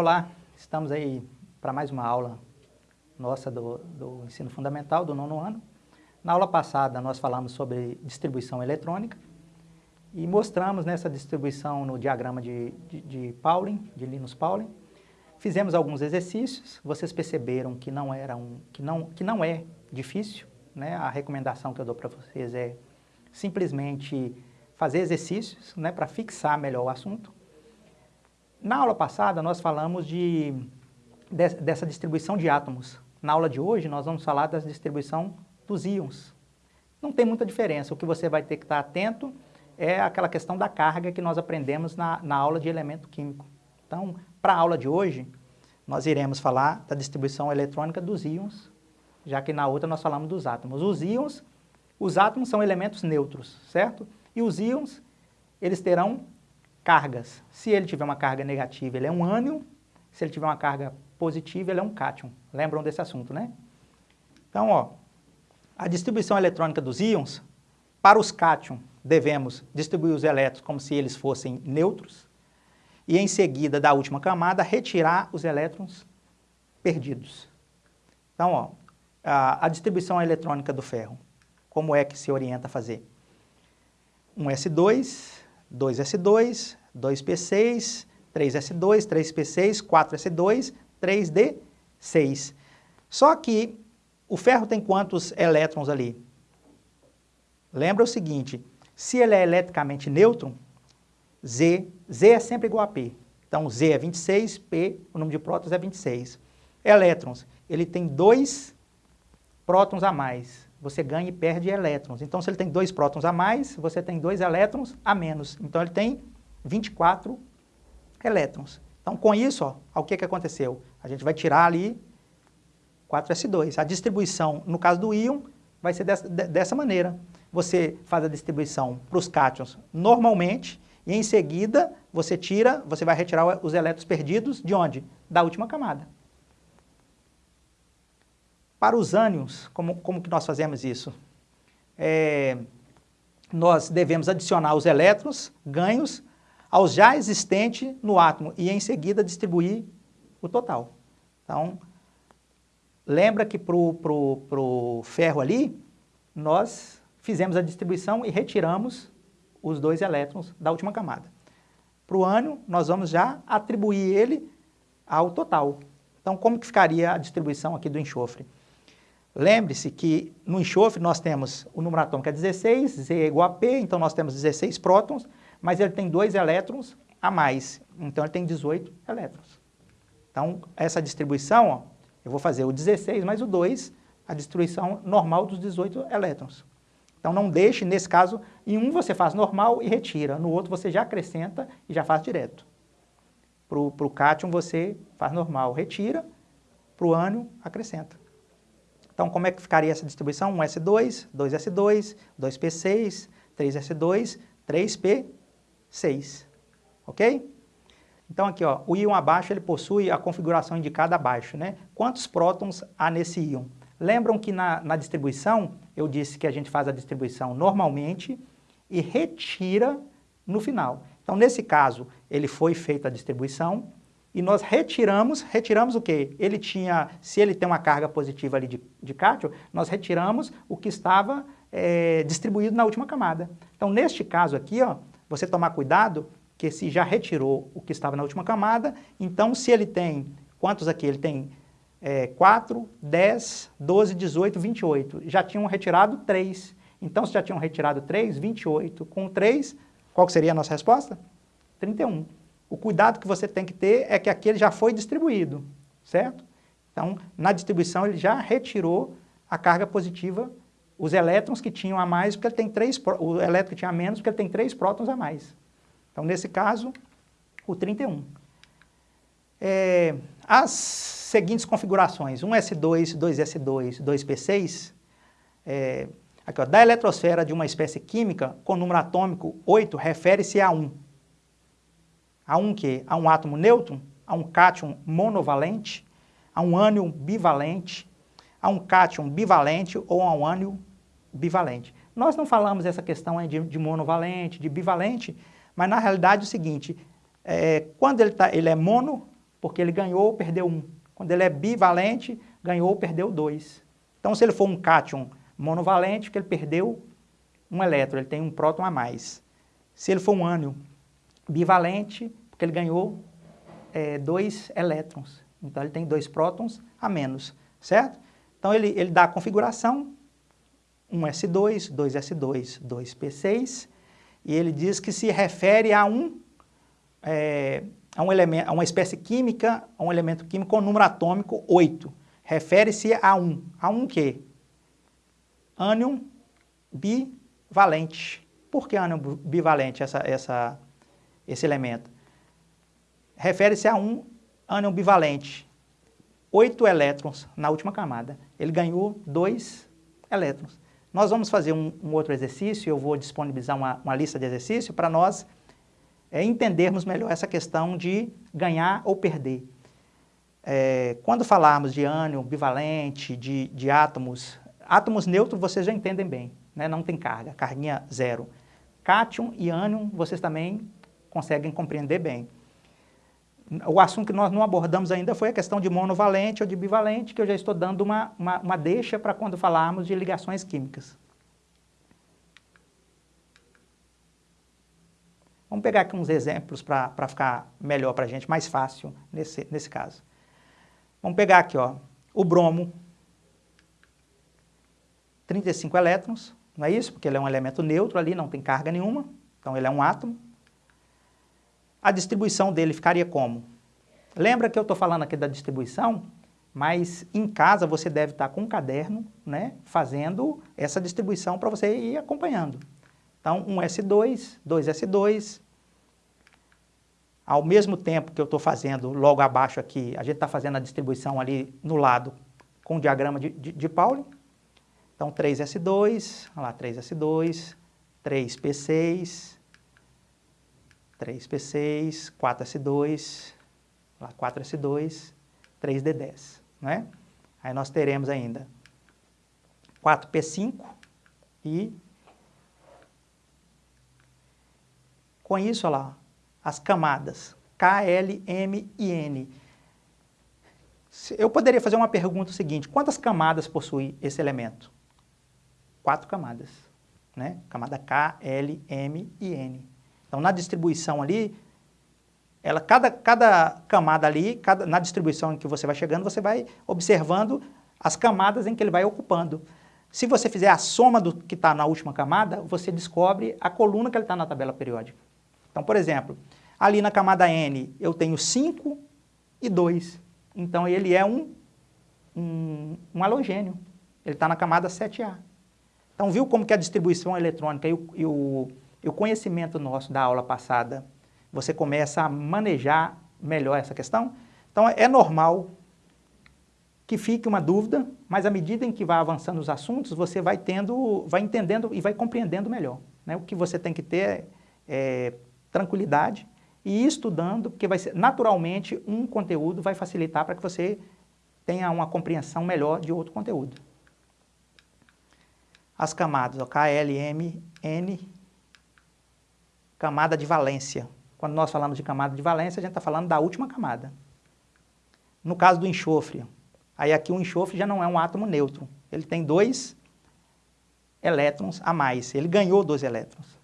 Olá, estamos aí para mais uma aula nossa do, do ensino fundamental, do nono ano. Na aula passada nós falamos sobre distribuição eletrônica e mostramos nessa distribuição no diagrama de, de, de Pauling, de Linus Pauling. Fizemos alguns exercícios, vocês perceberam que não, era um, que não, que não é difícil, né? a recomendação que eu dou para vocês é simplesmente fazer exercícios né, para fixar melhor o assunto. Na aula passada, nós falamos de, de, dessa distribuição de átomos. Na aula de hoje, nós vamos falar da distribuição dos íons. Não tem muita diferença. O que você vai ter que estar atento é aquela questão da carga que nós aprendemos na, na aula de elemento químico. Então, para a aula de hoje, nós iremos falar da distribuição eletrônica dos íons, já que na outra nós falamos dos átomos. Os íons, os átomos são elementos neutros, certo? E os íons, eles terão cargas. Se ele tiver uma carga negativa, ele é um ânion. Se ele tiver uma carga positiva, ele é um cátion. Lembram desse assunto, né? Então, ó, a distribuição eletrônica dos íons, para os cátion, devemos distribuir os elétrons como se eles fossem neutros e, em seguida, da última camada, retirar os elétrons perdidos. Então, ó, a, a distribuição eletrônica do ferro, como é que se orienta a fazer? Um S2, 2S2, 2P6, 3S2, 3P6, 4S2, 3D6. Só que o ferro tem quantos elétrons ali? Lembra o seguinte, se ele é eletricamente neutro, Z, Z é sempre igual a P. Então, Z é 26, P, o número de prótons é 26. Elétrons, ele tem dois prótons a mais você ganha e perde elétrons. Então, se ele tem dois prótons a mais, você tem dois elétrons a menos. Então, ele tem 24 elétrons. Então, com isso, ó, o que, que aconteceu? A gente vai tirar ali 4s2. A distribuição, no caso do íon, vai ser dessa, dessa maneira. Você faz a distribuição para os cátions normalmente, e em seguida você tira, você vai retirar os elétrons perdidos de onde? Da última camada. Para os ânions, como, como que nós fazemos isso? É, nós devemos adicionar os elétrons ganhos aos já existentes no átomo e em seguida distribuir o total. Então, lembra que para o pro, pro ferro ali, nós fizemos a distribuição e retiramos os dois elétrons da última camada. Para o ânion, nós vamos já atribuir ele ao total. Então, como que ficaria a distribuição aqui do enxofre? Lembre-se que no enxofre nós temos o número atômico é 16, Z é igual a P, então nós temos 16 prótons, mas ele tem dois elétrons a mais, então ele tem 18 elétrons. Então, essa distribuição, ó, eu vou fazer o 16 mais o 2, a distribuição normal dos 18 elétrons. Então, não deixe, nesse caso, em um você faz normal e retira, no outro você já acrescenta e já faz direto. Para o cátion você faz normal, retira, para o ânion acrescenta. Então, como é que ficaria essa distribuição? 1S2, 2S2, 2P6, 3S2, 3P6. Ok? Então, aqui, ó, o íon abaixo ele possui a configuração indicada abaixo. Né? Quantos prótons há nesse íon? Lembram que na, na distribuição, eu disse que a gente faz a distribuição normalmente e retira no final. Então, nesse caso, ele foi feita a distribuição, e nós retiramos, retiramos o quê? Ele tinha, se ele tem uma carga positiva ali de, de cátion, nós retiramos o que estava é, distribuído na última camada. Então, neste caso aqui, ó, você tomar cuidado, que se já retirou o que estava na última camada, então se ele tem, quantos aqui? Ele tem é, 4, 10, 12, 18, 28. Já tinham retirado 3. Então, se já tinham retirado 3, 28. Com 3, qual seria a nossa resposta? 31. O cuidado que você tem que ter é que aquele já foi distribuído, certo? Então, na distribuição ele já retirou a carga positiva, os elétrons que tinham a mais, porque ele tem três, o elétron que tinha a menos, porque ele tem três prótons a mais. Então, nesse caso, o 31. É, as seguintes configurações, 1s2, 2s2, 2p6, é, aqui, ó, da eletrosfera de uma espécie química com número atômico 8 refere-se a 1. Há um quê? Há um átomo nêutron, há um cátion monovalente, há um ânion bivalente, há um cátion bivalente ou há um ânion bivalente. Nós não falamos essa questão de, de monovalente, de bivalente, mas na realidade é o seguinte, é, quando ele, tá, ele é mono, porque ele ganhou ou perdeu um. Quando ele é bivalente, ganhou ou perdeu dois. Então, se ele for um cátion monovalente, que ele perdeu um elétron, ele tem um próton a mais. Se ele for um ânion bivalente, porque ele ganhou é, dois elétrons. Então, ele tem dois prótons a menos, certo? Então, ele, ele dá a configuração, 1s2, 2s2, 2p6, e ele diz que se refere a um, é, a um elemento, a uma espécie química, a um elemento químico com número atômico 8. Refere-se a um. A um quê? Ânion bivalente. Por que ânion bivalente, essa, essa, esse elemento? Refere-se a um ânion bivalente. Oito elétrons na última camada. Ele ganhou dois elétrons. Nós vamos fazer um, um outro exercício, eu vou disponibilizar uma, uma lista de exercícios para nós é, entendermos melhor essa questão de ganhar ou perder. É, quando falarmos de ânion bivalente, de, de átomos, átomos neutros vocês já entendem bem, né? não tem carga, carguinha zero. Cátion e ânion vocês também conseguem compreender bem. O assunto que nós não abordamos ainda foi a questão de monovalente ou de bivalente, que eu já estou dando uma, uma, uma deixa para quando falarmos de ligações químicas. Vamos pegar aqui uns exemplos para ficar melhor para a gente, mais fácil nesse, nesse caso. Vamos pegar aqui, ó, o bromo, 35 elétrons, não é isso? Porque ele é um elemento neutro ali, não tem carga nenhuma, então ele é um átomo a distribuição dele ficaria como? Lembra que eu estou falando aqui da distribuição? Mas em casa você deve estar com um caderno, né, fazendo essa distribuição para você ir acompanhando. Então, um S2, 2S2. Ao mesmo tempo que eu estou fazendo logo abaixo aqui, a gente está fazendo a distribuição ali no lado com o diagrama de, de, de Pauli. Então, 3S2, olha lá, 3S2, 3P6, 3P6, 4S2, lá 4S2, 3D10, né? Aí nós teremos ainda 4P5 e com isso, olha lá, as camadas K, L, M e N. Eu poderia fazer uma pergunta seguinte, quantas camadas possui esse elemento? Quatro camadas, né? Camada K, L, M e N. Então, na distribuição ali, ela, cada, cada camada ali, cada, na distribuição em que você vai chegando, você vai observando as camadas em que ele vai ocupando. Se você fizer a soma do que está na última camada, você descobre a coluna que ele está na tabela periódica. Então, por exemplo, ali na camada N eu tenho 5 e 2. Então, ele é um, um, um halogênio. Ele está na camada 7A. Então, viu como que a distribuição eletrônica e o, e o e o conhecimento nosso da aula passada, você começa a manejar melhor essa questão. Então, é normal que fique uma dúvida, mas à medida em que vai avançando os assuntos, você vai tendo, vai entendendo e vai compreendendo melhor. Né? O que você tem que ter é tranquilidade e ir estudando, porque vai ser, naturalmente um conteúdo vai facilitar para que você tenha uma compreensão melhor de outro conteúdo. As camadas, ó, K, L, M, N camada de valência. Quando nós falamos de camada de valência, a gente está falando da última camada. No caso do enxofre, aí aqui o enxofre já não é um átomo neutro. Ele tem dois elétrons a mais. Ele ganhou dois elétrons.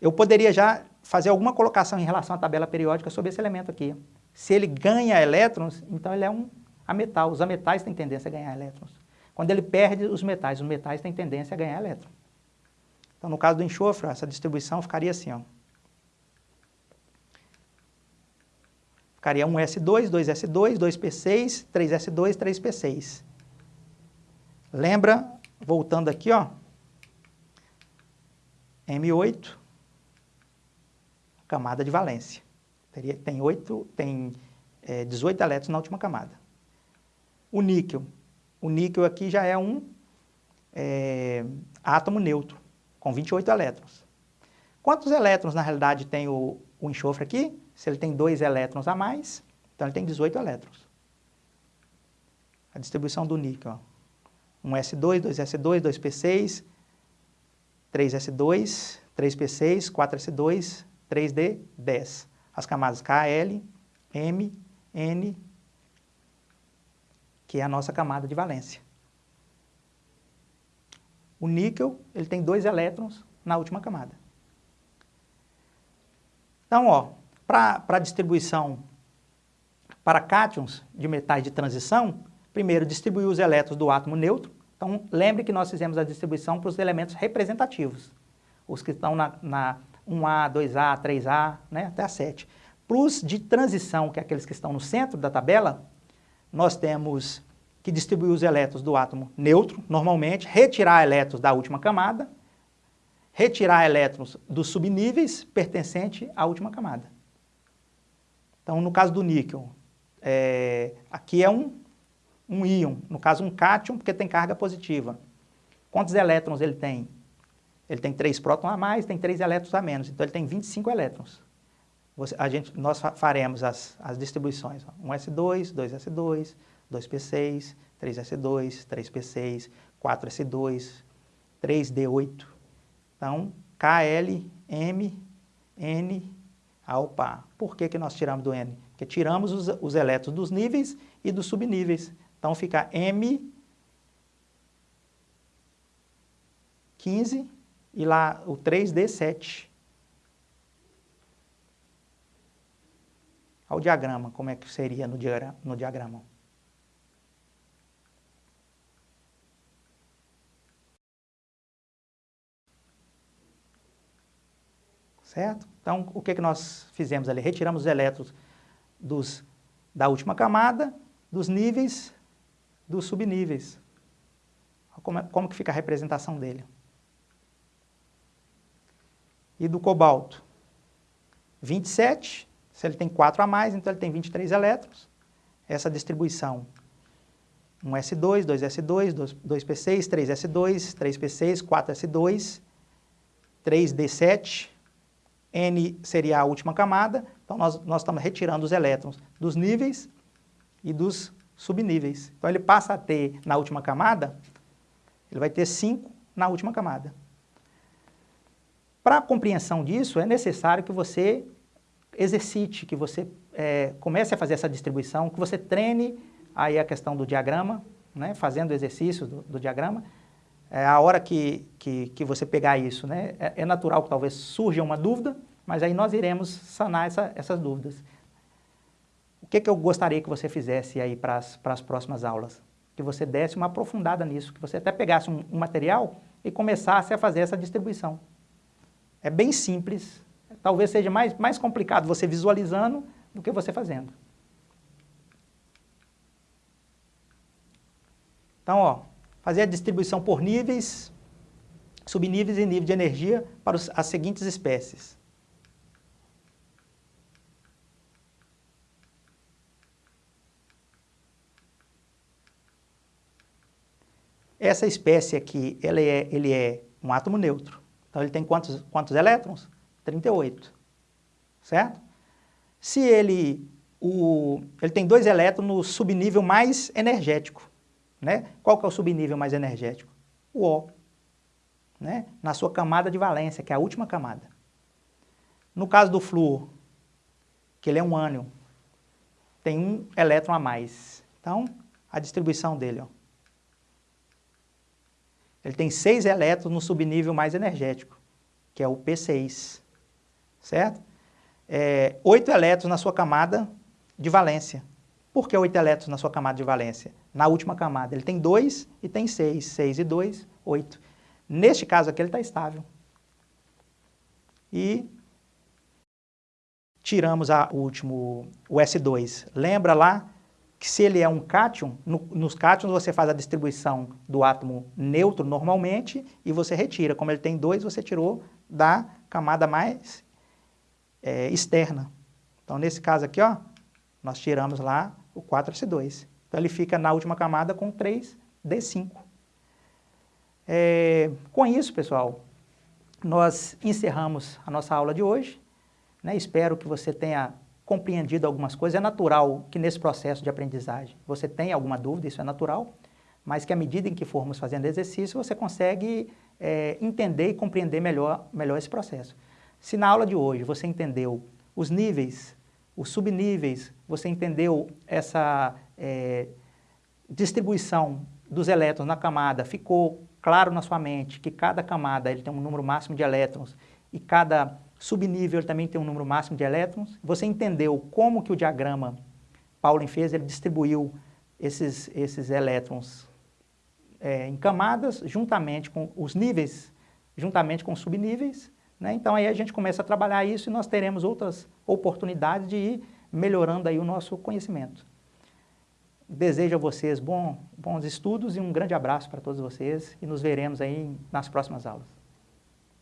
Eu poderia já fazer alguma colocação em relação à tabela periódica sobre esse elemento aqui. Se ele ganha elétrons, então ele é um ametal. Os ametais têm tendência a ganhar elétrons. Quando ele perde os metais, os metais têm tendência a ganhar elétrons. Então, no caso do enxofre, essa distribuição ficaria assim, ó. Ficaria 1S2, 2S2, 2P6, 3S2, 3P6. Lembra, voltando aqui, ó, M8, camada de valência. Teria, tem, 8, tem é, 18 elétrons na última camada. O níquel. O níquel aqui já é um é, átomo neutro, com 28 elétrons. Quantos elétrons, na realidade, tem o, o enxofre aqui? Se ele tem dois elétrons a mais, então ele tem 18 elétrons. A distribuição do níquel. Ó. 1s2, 2s2, 2p6, 3s2, 3p6, 4s2, 3d10. As camadas K, L, M N, que é a nossa camada de valência. O níquel ele tem dois elétrons na última camada. Então, ó, para distribuição para cátions de metais de transição, primeiro distribuir os elétrons do átomo neutro. Então, lembre que nós fizemos a distribuição para os elementos representativos, os que estão na, na 1A, 2A, 3A, né, até a 7. Para os de transição, que é aqueles que estão no centro da tabela, nós temos que distribuir os elétrons do átomo neutro, normalmente, retirar elétrons da última camada, retirar elétrons dos subníveis pertencente à última camada. Então, no caso do níquel, é, aqui é um, um íon, no caso um cátion, porque tem carga positiva. Quantos elétrons ele tem? Ele tem 3 prótons a mais, tem 3 elétrons a menos, então ele tem 25 elétrons. Você, a gente, nós faremos as, as distribuições, 1s2, 2s2, 2p6, 3s2, 3p6, 4s2, 3d8. Então, KL, M, N, opa. Por que, que nós tiramos do N? Porque tiramos os, os elétrons dos níveis e dos subníveis. Então, fica M, 15 e lá o 3D7. Olha o diagrama, como é que seria no diagrama. No diagrama. Certo? Então, o que, que nós fizemos ali? Retiramos os elétrons dos, da última camada, dos níveis, dos subníveis. Como, é, como que fica a representação dele? E do cobalto? 27, se ele tem 4 a mais, então ele tem 23 elétrons. Essa distribuição, 1s2, 2s2, 2p6, 3s2, 3p6, 4s2, 3d7, N seria a última camada, então nós, nós estamos retirando os elétrons dos níveis e dos subníveis. Então ele passa a ter, na última camada, ele vai ter 5 na última camada. Para a compreensão disso, é necessário que você exercite, que você é, comece a fazer essa distribuição, que você treine aí a questão do diagrama, né, fazendo exercícios do, do diagrama, é, a hora que, que, que, você pegar isso, né, é, é, natural que talvez surja uma dúvida, mas aí nós iremos sanar essa, essas dúvidas. O que, que eu gostaria que você fizesse aí para as próximas aulas? Que você desse uma aprofundada nisso, que você até pegasse um, um material e começasse a fazer essa distribuição. É bem simples, talvez seja mais, mais complicado você visualizando do que você fazendo. Então, ó, fazer a distribuição por níveis, subníveis e nível de energia para as seguintes espécies. Essa espécie aqui, é, ele é um átomo neutro. Então ele tem quantos, quantos elétrons? 38, certo? Se ele, o, ele tem dois elétrons no subnível mais energético, né? Qual que é o subnível mais energético? O O, né? na sua camada de valência, que é a última camada. No caso do flúor, que ele é um ânion, tem um elétron a mais. Então, a distribuição dele, ó. Ele tem seis elétrons no subnível mais energético, que é o P6, certo? É, oito elétrons na sua camada de valência. Por que oito elétrons na sua camada de valência? Na última camada, ele tem dois e tem seis. Seis e dois, oito. Neste caso aqui, ele está estável. E tiramos a, o último, o S2. Lembra lá que se ele é um cátion, no, nos cátions você faz a distribuição do átomo neutro normalmente e você retira. Como ele tem dois, você tirou da camada mais é, externa. Então, nesse caso aqui, ó, nós tiramos lá o 4S2. Então, ele fica na última camada com 3D5. É, com isso, pessoal, nós encerramos a nossa aula de hoje. Né? Espero que você tenha compreendido algumas coisas. É natural que nesse processo de aprendizagem você tenha alguma dúvida, isso é natural, mas que à medida em que formos fazendo exercício, você consegue é, entender e compreender melhor, melhor esse processo. Se na aula de hoje você entendeu os níveis os subníveis, você entendeu essa é, distribuição dos elétrons na camada, ficou claro na sua mente que cada camada ele tem um número máximo de elétrons e cada subnível também tem um número máximo de elétrons, você entendeu como que o diagrama Pauling fez, ele distribuiu esses, esses elétrons é, em camadas, juntamente com os níveis, juntamente com os subníveis, né? Então aí a gente começa a trabalhar isso e nós teremos outras oportunidades de ir melhorando aí o nosso conhecimento. Desejo a vocês bom, bons estudos e um grande abraço para todos vocês e nos veremos aí nas próximas aulas.